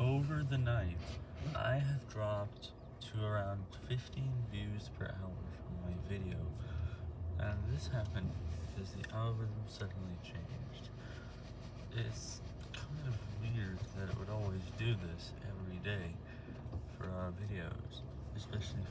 over the night, I have dropped to around 15 views per hour from my video. And this happened because the algorithm suddenly changed. It's kind of weird that it would always do this every day for our videos, especially